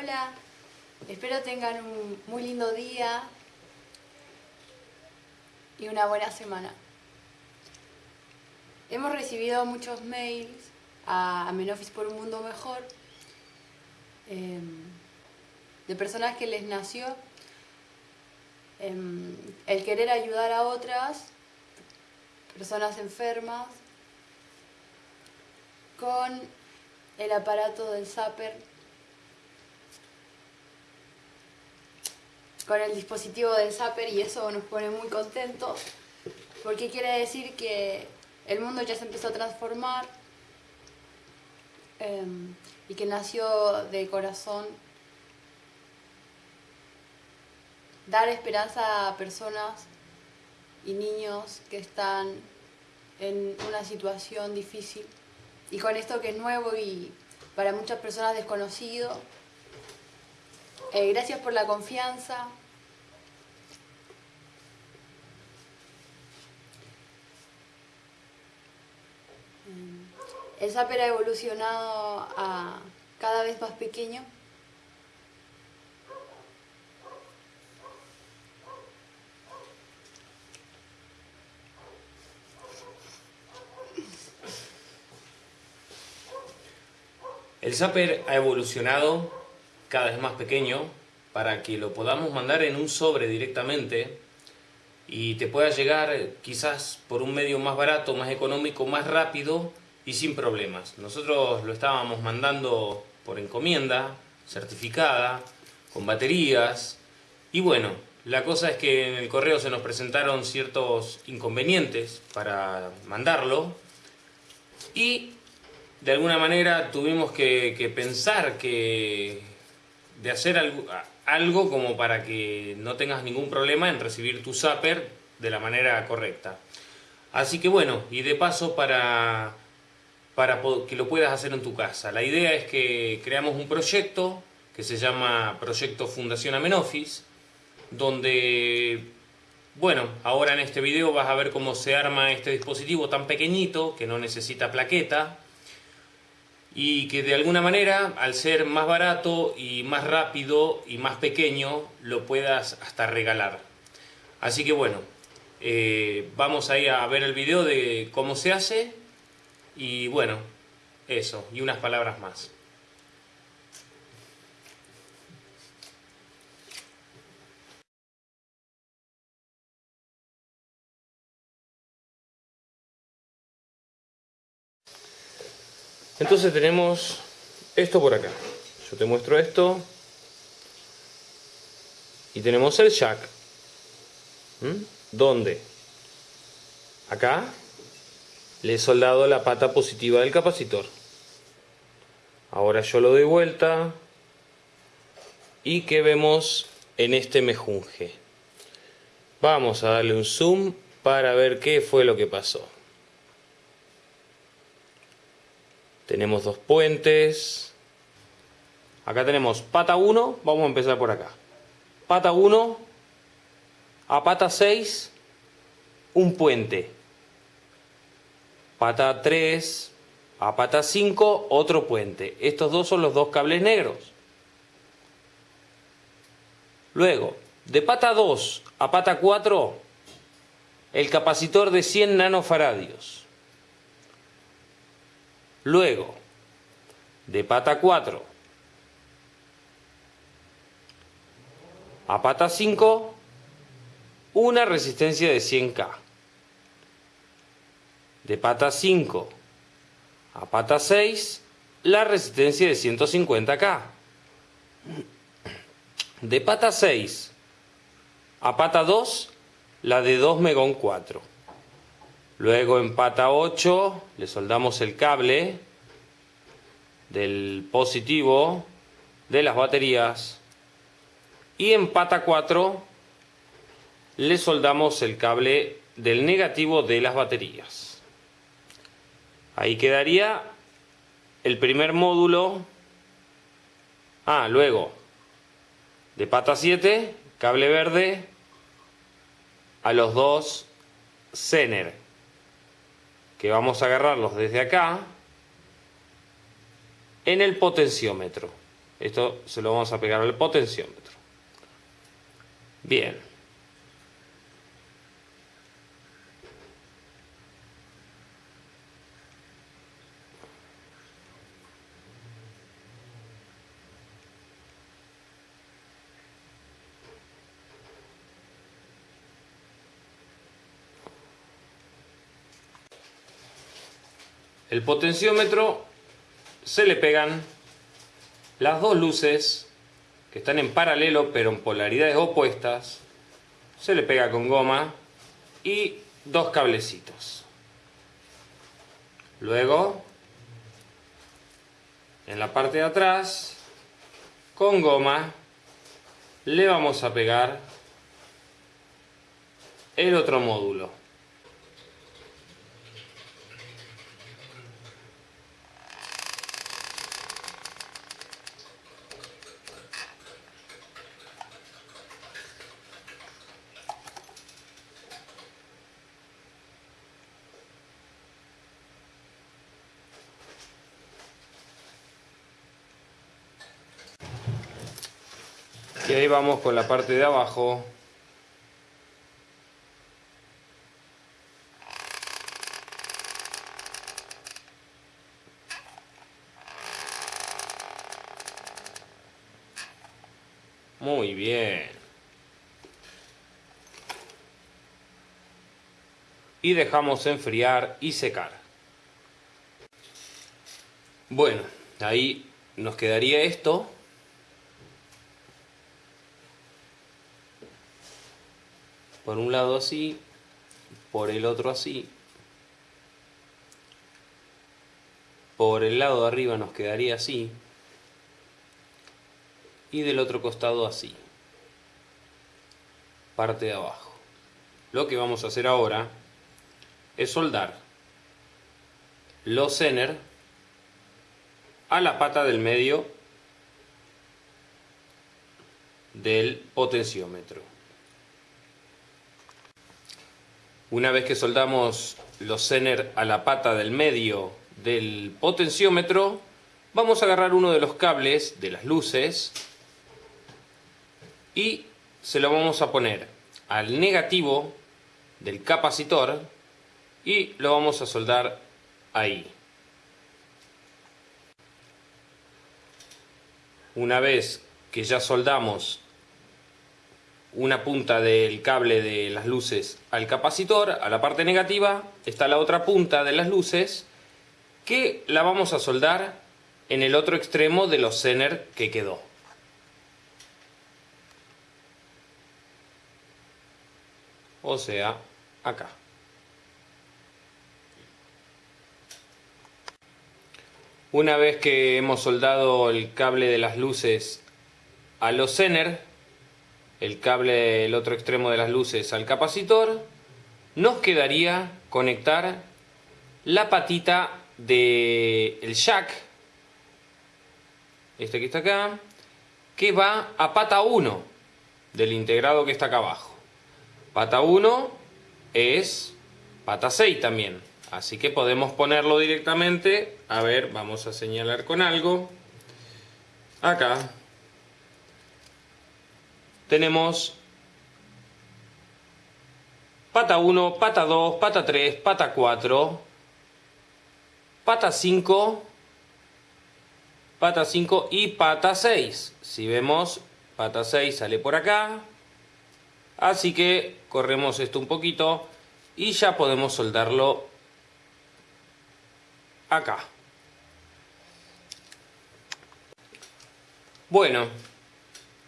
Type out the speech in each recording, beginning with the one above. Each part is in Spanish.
Hola, espero tengan un muy lindo día y una buena semana. Hemos recibido muchos mails a Menofis por un mundo mejor em, de personas que les nació em, el querer ayudar a otras personas enfermas con el aparato del Zapper con el dispositivo del Zapper y eso nos pone muy contentos porque quiere decir que el mundo ya se empezó a transformar em, y que nació de corazón dar esperanza a personas y niños que están en una situación difícil y con esto que es nuevo y para muchas personas desconocido. Eh, gracias por la confianza. Mm. El Zapper ha evolucionado a cada vez más pequeño. El Zapper ha evolucionado cada vez más pequeño para que lo podamos mandar en un sobre directamente y te pueda llegar quizás por un medio más barato, más económico, más rápido y sin problemas. Nosotros lo estábamos mandando por encomienda, certificada, con baterías y bueno, la cosa es que en el correo se nos presentaron ciertos inconvenientes para mandarlo y de alguna manera tuvimos que, pensar que de hacer algo, algo, como para que no tengas ningún problema en recibir tu zapper de la manera correcta. Así que bueno, y de paso para, para que lo puedas hacer en tu casa. La idea es que creamos un proyecto que se llama Proyecto Fundación Amenofis, donde, bueno, ahora en este video vas a ver cómo se arma este dispositivo tan pequeñito que no necesita plaqueta, y que de alguna manera, al ser más barato y más rápido y más pequeño, lo puedas hasta regalar. Así que bueno, eh, vamos ahí a ver el video de cómo se hace y bueno, eso, y unas palabras más. Entonces tenemos esto por acá. Yo te muestro esto. Y tenemos el jack. ¿Mm? ¿Dónde? Acá le he soldado la pata positiva del capacitor. Ahora yo lo doy vuelta. Y que vemos en este mejunje. Vamos a darle un zoom para ver qué fue lo que pasó. Tenemos dos puentes. Acá tenemos pata 1, vamos a empezar por acá. Pata 1, a pata 6, un puente. Pata 3, a pata 5, otro puente. Estos dos son los dos cables negros. Luego, de pata 2 a pata 4, el capacitor de 100 nanofaradios. Luego, de pata 4 a pata 5, una resistencia de 100K. De pata 5 a pata 6, la resistencia de 150K. De pata 6 a pata 2, la de 2 megón 4. Luego en pata 8 le soldamos el cable del positivo de las baterías y en pata 4 le soldamos el cable del negativo de las baterías. Ahí quedaría el primer módulo. Ah, luego de pata 7, cable verde a los dos Zener que vamos a agarrarlos desde acá en el potenciómetro. Esto se lo vamos a pegar al potenciómetro. Bien. El potenciómetro se le pegan las dos luces que están en paralelo pero en polaridades opuestas. Se le pega con goma y dos cablecitos. Luego, en la parte de atrás, con goma, le vamos a pegar el otro módulo. Y ahí vamos con la parte de abajo. Muy bien. Y dejamos enfriar y secar. Bueno, ahí nos quedaría esto. Por un lado así, por el otro así. Por el lado de arriba nos quedaría así. Y del otro costado así. Parte de abajo. Lo que vamos a hacer ahora es soldar los zener a la pata del medio del potenciómetro. Una vez que soldamos los zener a la pata del medio del potenciómetro, vamos a agarrar uno de los cables de las luces y se lo vamos a poner al negativo del capacitor y lo vamos a soldar ahí. Una vez que ya soldamos una punta del cable de las luces al capacitor, a la parte negativa, está la otra punta de las luces que la vamos a soldar en el otro extremo de los zener que quedó. O sea, acá. Una vez que hemos soldado el cable de las luces a los zener, el cable, el otro extremo de las luces al capacitor, nos quedaría conectar la patita del jack, este que está acá, que va a pata 1 del integrado que está acá abajo. Pata 1 es pata 6 también, así que podemos ponerlo directamente, a ver, vamos a señalar con algo, acá, tenemos pata 1, pata 2, pata 3, pata 4, pata 5, pata 5 y pata 6. Si vemos, pata 6 sale por acá. Así que corremos esto un poquito y ya podemos soldarlo acá. Bueno,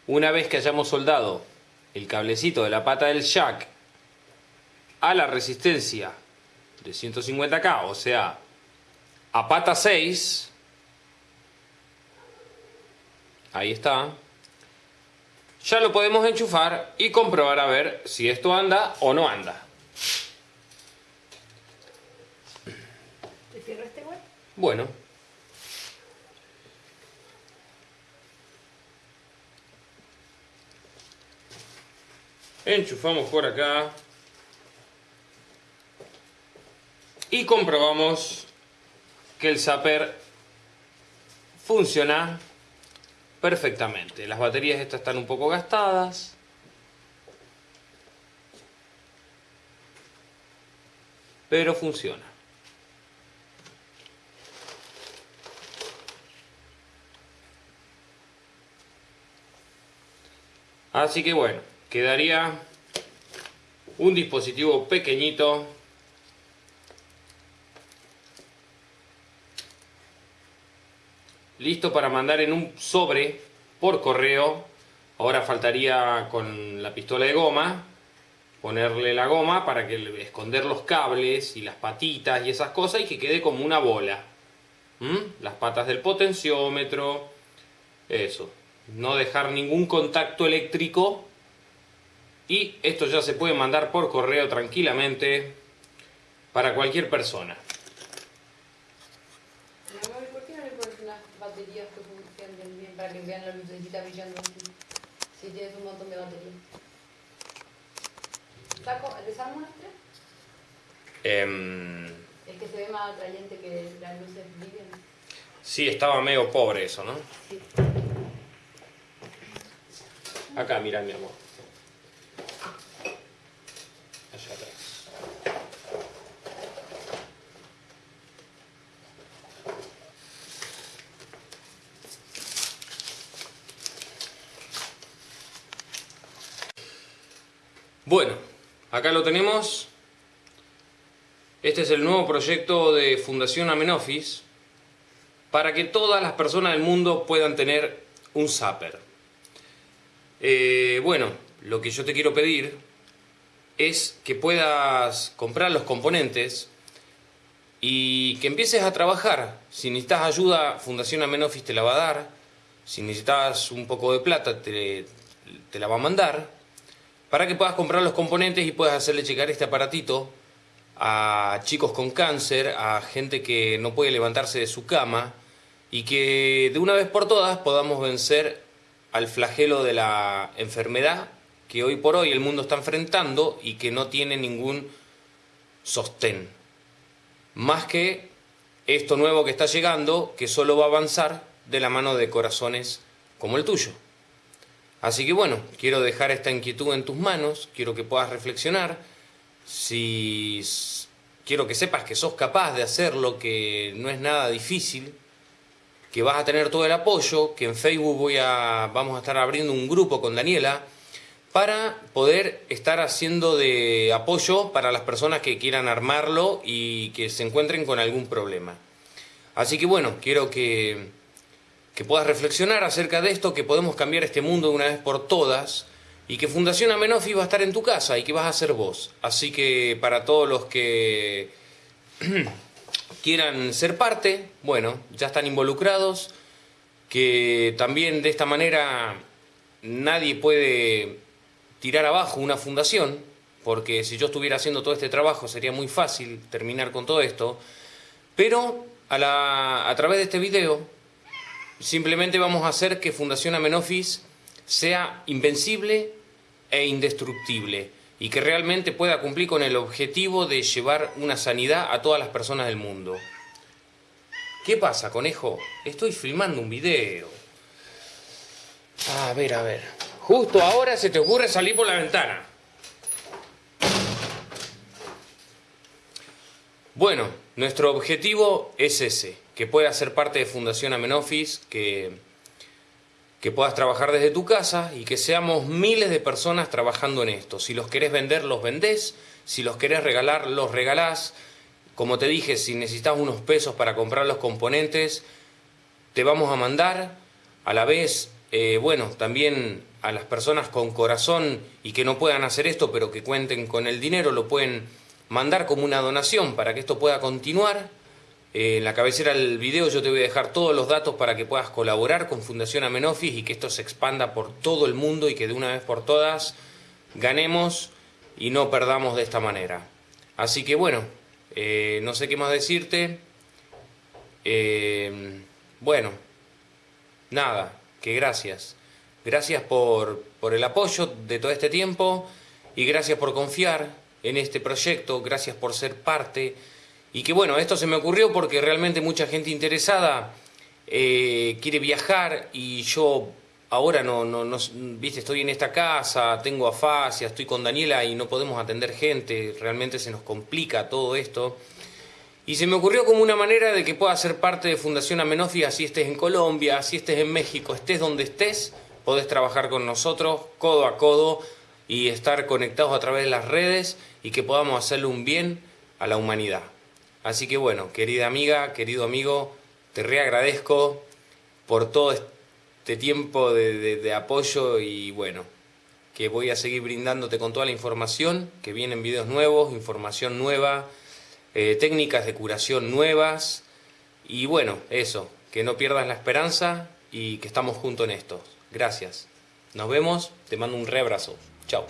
una vez que hayamos soldado el cablecito de la pata del jack a la resistencia de 150K, o sea, a pata 6, ahí está, ya lo podemos enchufar y comprobar a ver si esto anda o no anda. ¿Te cierro este? Bueno. Enchufamos por acá y comprobamos que el zapper funciona perfectamente. Las baterías estas están un poco gastadas. Pero funciona. Así que bueno, quedaría un dispositivo pequeñito listo para mandar en un sobre por correo. Ahora faltaría con la pistola de goma ponerle la goma para que esconder los cables y las patitas y esas cosas y que quede como una bola. ¿Mm? Las patas del potenciómetro, eso. No dejar ningún contacto eléctrico y esto ya se puede mandar por correo tranquilamente para cualquier persona. para que vean la lucecita brillando Si tienes un montón de batería. ¿Saco, ¿Desarmo las tres? Eh, es que se ve más atrayente que las luces brillen. Sí, estaba medio pobre eso, ¿no? Sí. Acá, mira mi amor. Allá atrás. Bueno, acá lo tenemos. Este es el nuevo proyecto de Fundación Amenofis para que todas las personas del mundo puedan tener un zapper. Eh, bueno, lo que yo te quiero pedir es que puedas comprar los componentes y que empieces a trabajar. Si necesitas ayuda, Fundación Amenofis te la va a dar. Si necesitas un poco de plata, te, te la va a mandar para que puedas comprar los componentes y puedas hacerle llegar este aparatito a chicos con cáncer, a gente que no puede levantarse de su cama y que de una vez por todas podamos vencer al flagelo de la enfermedad que hoy por hoy el mundo está enfrentando y que no tiene ningún sostén. Más que esto nuevo que está llegando, que solo va a avanzar de la mano de corazones como el tuyo. Así que bueno, quiero dejar esta inquietud en tus manos, quiero que puedas reflexionar, si quiero que sepas que sos capaz de hacerlo, que no es nada difícil, que vas a tener todo el apoyo, que en Facebook voy a, vamos a estar abriendo un grupo con Daniela para poder estar haciendo de apoyo para las personas que quieran armarlo y que se encuentren con algún problema. Así que bueno, quiero que que puedas reflexionar acerca de esto, que podemos cambiar este mundo de una vez por todas y que Fundación Amenofi va a estar en tu casa y que vas a ser vos. Así que para todos los que quieran ser parte, bueno, ya están involucrados, que también de esta manera nadie puede tirar abajo una fundación, porque si yo estuviera haciendo todo este trabajo sería muy fácil terminar con todo esto, pero a, la, a través de este video Simplemente vamos a hacer que Fundación Amenofis sea invencible e indestructible y que realmente pueda cumplir con el objetivo de llevar una sanidad a todas las personas del mundo. ¿Qué pasa, conejo? Estoy filmando un video. A ver, a ver. Justo ahora se te ocurre salir por la ventana. Bueno, nuestro objetivo es ese que puedas ser parte de Fundación Amenofis, que, que puedas trabajar desde tu casa y que seamos miles de personas trabajando en esto. Si los querés vender, los vendés. Si los querés regalar, los regalás. Como te dije, si necesitas unos pesos para comprar los componentes, te vamos a mandar. A la vez, eh, bueno, también a las personas con corazón y que no puedan hacer esto, pero que cuenten con el dinero, lo pueden mandar como una donación para que esto pueda continuar eh, en la cabecera del video yo te voy a dejar todos los datos para que puedas colaborar con Fundación Amenofis y que esto se expanda por todo el mundo y que de una vez por todas ganemos y no perdamos de esta manera. Así que bueno, eh, no sé qué más decirte. Eh, bueno, nada, que gracias. Gracias por, por el apoyo de todo este tiempo y gracias por confiar en este proyecto, gracias por ser parte y que bueno, esto se me ocurrió porque realmente mucha gente interesada eh, quiere viajar y yo ahora no, no, viste, estoy en esta casa, tengo afasia, estoy con Daniela y no podemos atender gente, realmente se nos complica todo esto. Y se me ocurrió como una manera de que pueda ser parte de Fundación Amenofia, si estés en Colombia, si estés en México, estés donde estés, podés trabajar con nosotros codo a codo y estar conectados a través de las redes y que podamos hacerle un bien a la humanidad. Así que bueno, querida amiga, querido amigo, te reagradezco por todo este tiempo de, apoyo y bueno, que voy a seguir brindándote con toda la información, que vienen videos nuevos, información nueva, eh, técnicas de curación nuevas y bueno, eso, que no pierdas la esperanza y que estamos juntos en esto. Gracias. Nos vemos, te mando un re abrazo. Chao.